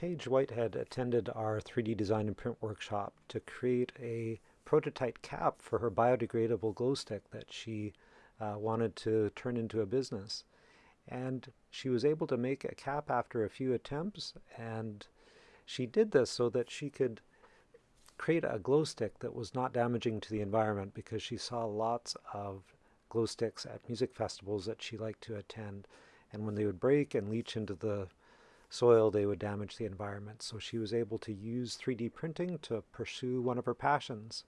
Paige Whitehead attended our 3D design and print workshop to create a prototype cap for her biodegradable glow stick that she uh, wanted to turn into a business. And she was able to make a cap after a few attempts and she did this so that she could create a glow stick that was not damaging to the environment because she saw lots of glow sticks at music festivals that she liked to attend and when they would break and leach into the soil they would damage the environment. So she was able to use 3D printing to pursue one of her passions